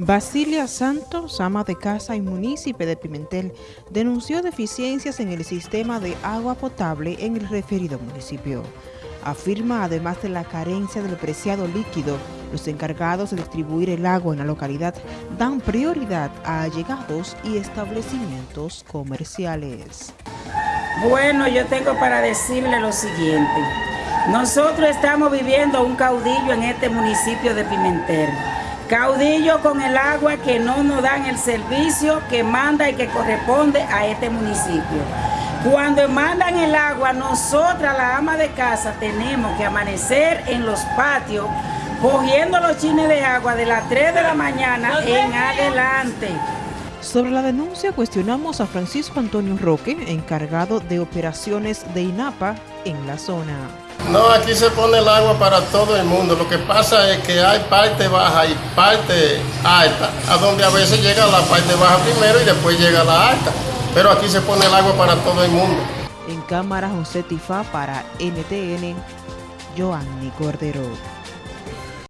Basilia Santos, ama de casa y municipio de Pimentel, denunció deficiencias en el sistema de agua potable en el referido municipio. Afirma, además de la carencia del preciado líquido, los encargados de distribuir el agua en la localidad dan prioridad a allegados y establecimientos comerciales. Bueno, yo tengo para decirle lo siguiente. Nosotros estamos viviendo un caudillo en este municipio de Pimentel Caudillo con el agua que no nos dan el servicio que manda y que corresponde a este municipio. Cuando mandan el agua, nosotras, la ama de casa, tenemos que amanecer en los patios cogiendo los chines de agua de las 3 de la mañana en adelante. Sobre la denuncia cuestionamos a Francisco Antonio Roque, encargado de operaciones de INAPA en la zona. No, aquí se pone el agua para todo el mundo. Lo que pasa es que hay parte baja y parte alta, a donde a veces llega la parte baja primero y después llega la alta. Pero aquí se pone el agua para todo el mundo. En cámara José Tifá para NTN, Joanny Cordero.